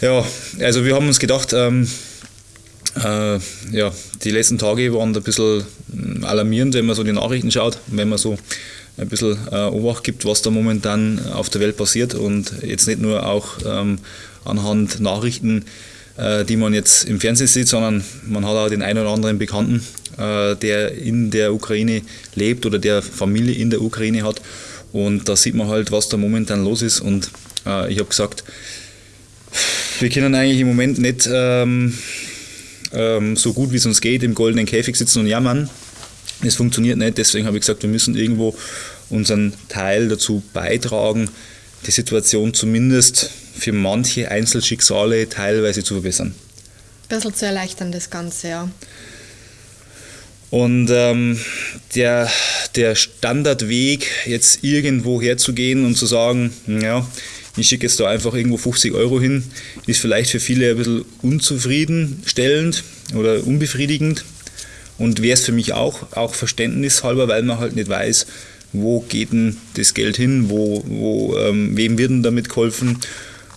Ja, also wir haben uns gedacht, ähm, äh, ja, die letzten Tage waren ein bisschen hm, alarmierend, wenn man so die Nachrichten schaut, wenn man so ein bisschen äh, Obacht gibt, was da momentan auf der Welt passiert und jetzt nicht nur auch ähm, anhand Nachrichten, äh, die man jetzt im Fernsehen sieht, sondern man hat auch den einen oder anderen Bekannten, äh, der in der Ukraine lebt oder der Familie in der Ukraine hat und da sieht man halt, was da momentan los ist und äh, ich habe gesagt, wir können eigentlich im Moment nicht ähm, ähm, so gut wie es uns geht im goldenen Käfig sitzen und jammern. Es funktioniert nicht, deswegen habe ich gesagt, wir müssen irgendwo unseren Teil dazu beitragen, die Situation zumindest für manche Einzelschicksale teilweise zu verbessern. Ein bisschen zu erleichtern, das Ganze, ja. Und ähm, der, der Standardweg, jetzt irgendwo herzugehen und zu sagen, ja, ich schicke jetzt da einfach irgendwo 50 Euro hin, ist vielleicht für viele ein bisschen unzufriedenstellend oder unbefriedigend und wäre es für mich auch, auch verständnishalber, weil man halt nicht weiß, wo geht denn das Geld hin, wo, wo, ähm, wem wird denn damit geholfen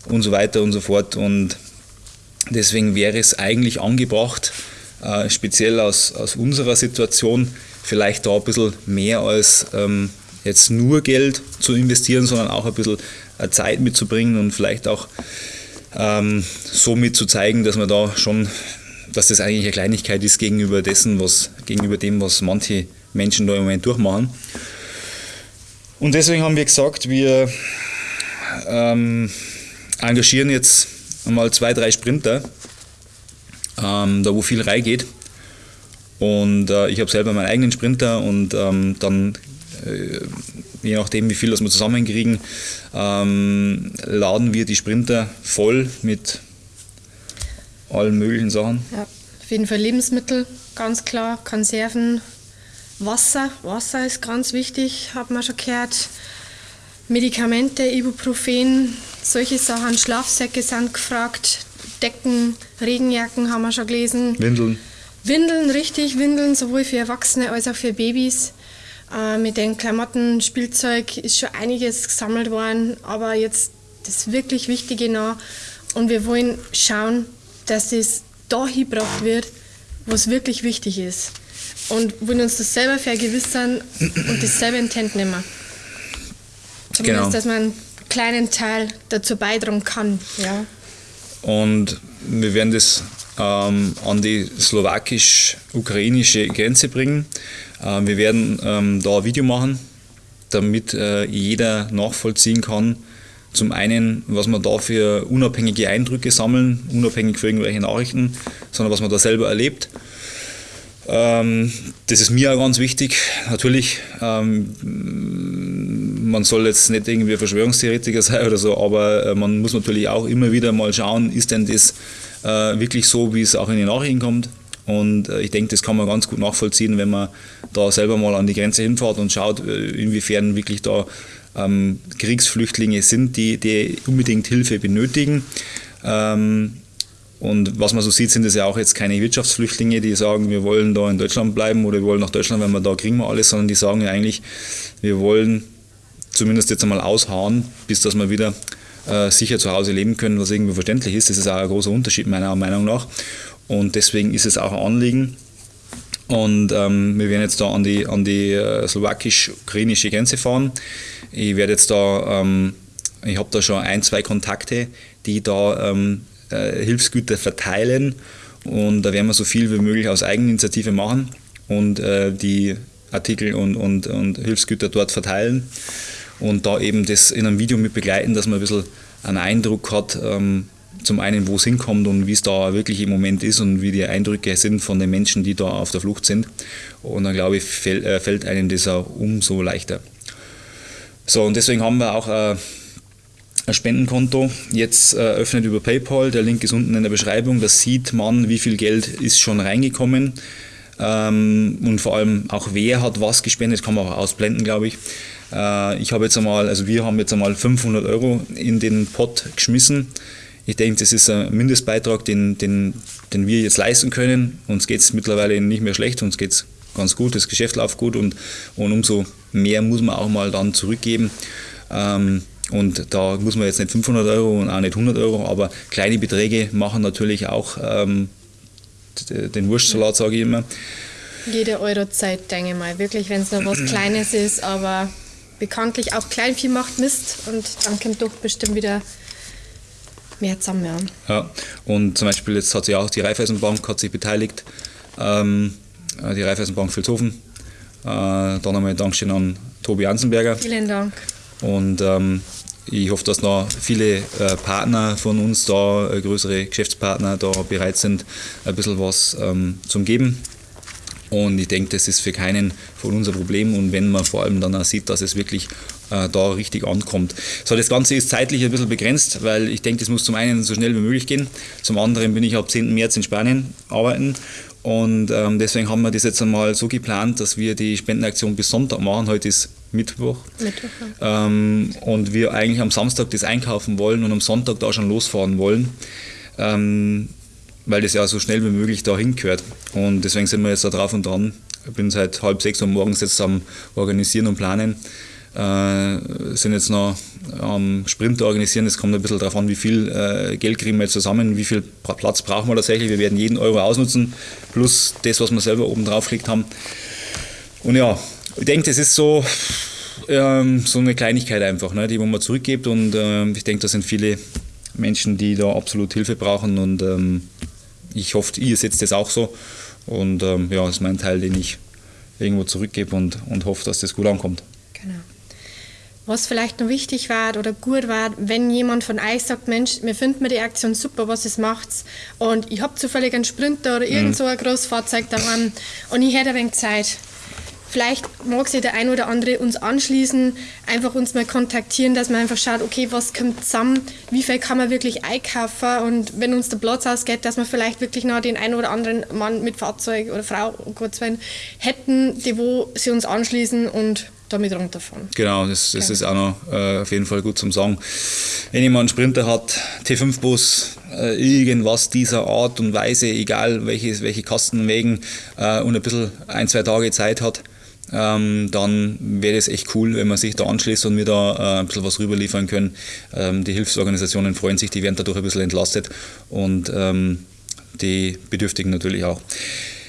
und so weiter und so fort. Und deswegen wäre es eigentlich angebracht, äh, speziell aus, aus unserer Situation, vielleicht da ein bisschen mehr als ähm, jetzt nur Geld zu investieren, sondern auch ein bisschen Zeit mitzubringen und vielleicht auch ähm, somit zu dass man da schon, dass das eigentlich eine Kleinigkeit ist gegenüber dessen, was, gegenüber dem, was manche Menschen da im Moment durchmachen. Und deswegen haben wir gesagt, wir ähm, engagieren jetzt einmal zwei, drei Sprinter, ähm, da wo viel reingeht. Und äh, ich habe selber meinen eigenen Sprinter und ähm, dann äh, je nachdem, wie viel das wir zusammenkriegen, ähm, laden wir die Sprinter voll mit allen möglichen Sachen. Ja, auf jeden Fall Lebensmittel, ganz klar, Konserven, Wasser. Wasser ist ganz wichtig, hat man schon gehört. Medikamente, Ibuprofen, solche Sachen, Schlafsäcke sind gefragt, Decken, Regenjacken haben wir schon gelesen. Windeln. Windeln, richtig, Windeln, sowohl für Erwachsene als auch für Babys. Äh, mit den Klamotten, Spielzeug ist schon einiges gesammelt worden, aber jetzt das wirklich Wichtige noch. Und wir wollen schauen, dass es da hingebracht wird, wo es wirklich wichtig ist. Und wollen uns das selber vergewissern und das selber in die Hand nehmen. Zumindest, genau. dass man einen kleinen Teil dazu beitragen kann. Ja. Und wir werden das ähm, an die slowakisch-ukrainische Grenze bringen. Äh, wir werden ähm, da ein Video machen, damit äh, jeder nachvollziehen kann, zum einen, was man da für unabhängige Eindrücke sammeln, unabhängig für irgendwelche Nachrichten, sondern was man da selber erlebt. Ähm, das ist mir auch ganz wichtig. Natürlich, ähm, man soll jetzt nicht irgendwie Verschwörungstheoretiker sein oder so, aber äh, man muss natürlich auch immer wieder mal schauen, ist denn das wirklich so, wie es auch in den Nachrichten kommt. Und äh, ich denke, das kann man ganz gut nachvollziehen, wenn man da selber mal an die Grenze hinfährt und schaut, inwiefern wirklich da ähm, Kriegsflüchtlinge sind, die, die unbedingt Hilfe benötigen. Ähm, und was man so sieht, sind es ja auch jetzt keine Wirtschaftsflüchtlinge, die sagen, wir wollen da in Deutschland bleiben oder wir wollen nach Deutschland, wenn wir da kriegen wir alles, sondern die sagen ja eigentlich, wir wollen zumindest jetzt einmal ausharren, bis dass wir wieder äh, sicher zu Hause leben können, was irgendwie verständlich ist. Das ist auch ein großer Unterschied meiner Meinung nach. Und deswegen ist es auch ein Anliegen. Und ähm, wir werden jetzt da an die, an die äh, slowakisch-ukrainische Grenze fahren. Ich werde jetzt da, ähm, ich habe da schon ein, zwei Kontakte, die da ähm, äh, Hilfsgüter verteilen und da werden wir so viel wie möglich aus Eigeninitiative machen und äh, die Artikel und, und, und Hilfsgüter dort verteilen und da eben das in einem Video mit begleiten, dass man ein bisschen einen Eindruck hat, ähm, zum einen, wo es hinkommt und wie es da wirklich im Moment ist und wie die Eindrücke sind von den Menschen, die da auf der Flucht sind. Und dann glaube ich, fällt, äh, fällt einem das auch umso leichter. So, und deswegen haben wir auch äh, ein Spendenkonto jetzt eröffnet über PayPal. Der Link ist unten in der Beschreibung. Da sieht man, wie viel Geld ist schon reingekommen ähm, und vor allem auch wer hat was gespendet, kann man auch ausblenden, glaube ich. Äh, ich habe jetzt einmal, also wir haben jetzt einmal 500 Euro in den Pot geschmissen. Ich denke, das ist ein Mindestbeitrag, den, den, den wir jetzt leisten können. Uns geht es mittlerweile nicht mehr schlecht, uns geht es ganz gut, das Geschäft läuft gut und, und umso mehr muss man auch mal dann zurückgeben. Ähm, Und da muss man jetzt nicht 500 Euro und auch nicht 100 Euro, aber kleine Beträge machen natürlich auch ähm, den Wurstsalat, sage ich immer. Jede Euro Zeit, denke ich mal. Wirklich, wenn es nur was Kleines ist, aber bekanntlich auch Kleinvieh macht Mist und dann kommt doch bestimmt wieder mehr zusammen. Ja. ja. Und zum Beispiel jetzt hat sich auch die Raiffeisenbank hat sich beteiligt, ähm, die Raiffeisenbank Vilshofen. Äh, dann einmal Dankeschön an Tobi Ansenberger. Vielen Dank. Und ähm, ich hoffe, dass noch viele äh, Partner von uns da, äh, größere Geschäftspartner, da bereit sind, ein bisschen was ähm, zum Geben. Und ich denke, das ist für keinen von uns ein Problem. Und wenn man vor allem dann auch sieht, dass es wirklich äh, da richtig ankommt. So, das Ganze ist zeitlich ein bisschen begrenzt, weil ich denke, das muss zum einen so schnell wie möglich gehen. Zum anderen bin ich ab 10. März in Spanien arbeiten. Und ähm, deswegen haben wir das jetzt einmal so geplant, dass wir die Spendenaktion bis Sonntag machen. Heute ist Mittwoch. Mittwoch ähm, und wir eigentlich am Samstag das einkaufen wollen und am Sonntag da schon losfahren wollen, ähm, weil das ja so schnell wie möglich dahin gehört. Und deswegen sind wir jetzt da drauf und dran. Ich bin seit halb sechs Uhr morgens jetzt am Organisieren und Planen. Äh, sind jetzt noch am Sprint organisieren. Es kommt ein bisschen darauf an, wie viel äh, Geld kriegen wir jetzt zusammen, wie viel Platz brauchen wir tatsächlich. Wir werden jeden Euro ausnutzen, plus das, was wir selber oben drauf gelegt haben. Und ja, ich denke, das ist so, ähm, so eine Kleinigkeit einfach, ne, die man zurückgibt. Und ähm, ich denke, da sind viele Menschen, die da absolut Hilfe brauchen. Und ähm, ich hoffe, ihr setzt das auch so. Und ähm, ja, das ist mein Teil, den ich irgendwo zurückgebe und, und hoffe, dass das gut ankommt. Genau. Was vielleicht noch wichtig war oder gut war, wenn jemand von euch sagt, Mensch, mir findet mir die Aktion super, was es macht und ich habe zufällig einen Sprinter oder irgend mhm. so ein großes Fahrzeug daran und ich hätte ein wenig Zeit Vielleicht mag sich der ein oder andere uns anschließen, einfach uns mal kontaktieren, dass man einfach schaut, okay, was kommt zusammen, wie viel kann man wirklich einkaufen und wenn uns der Platz ausgeht, dass wir vielleicht wirklich noch den einen oder anderen Mann mit Fahrzeug oder Frau, um Gottes Willen, hätten, die wo sie uns anschließen und damit runterfahren. Genau, das, das okay. ist auch noch äh, auf jeden Fall gut zum Sagen. Wenn jemand einen Sprinter hat, T5-Bus, äh, irgendwas dieser Art und Weise, egal welche, welche Kastenwegen äh, und ein bisschen ein, zwei Tage Zeit hat, ähm, dann wäre es echt cool, wenn man sich da anschließt und wir da äh, ein bisschen was rüberliefern können. Ähm, die Hilfsorganisationen freuen sich, die werden dadurch ein bisschen entlastet und ähm, die Bedürftigen natürlich auch.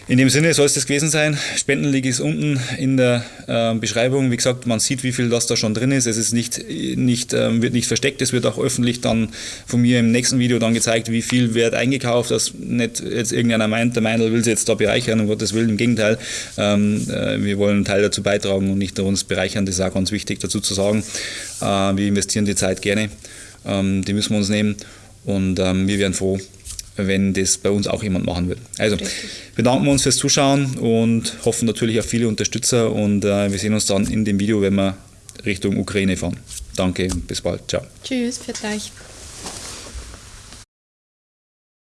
In dem Sinne soll es das gewesen sein. Spendenlink ist unten in der äh, Beschreibung. Wie gesagt, man sieht, wie viel das da schon drin ist. Es ist nicht, nicht, äh, wird nicht versteckt. Es wird auch öffentlich dann von mir im nächsten Video dann gezeigt, wie viel wird eingekauft, dass nicht jetzt irgendeiner meint, der Meinl will sie jetzt da bereichern, um Gottes Willen. Im Gegenteil, ähm, äh, wir wollen einen Teil dazu beitragen und nicht uns bereichern. Das ist auch ganz wichtig dazu zu sagen. Äh, wir investieren die Zeit gerne. Ähm, die müssen wir uns nehmen und ähm, wir wären froh, wenn das bei uns auch jemand machen wird. Also Richtig. bedanken wir uns fürs Zuschauen und hoffen natürlich auf viele Unterstützer und äh, wir sehen uns dann in dem Video, wenn wir Richtung Ukraine fahren. Danke, bis bald. Ciao. Tschüss, für euch.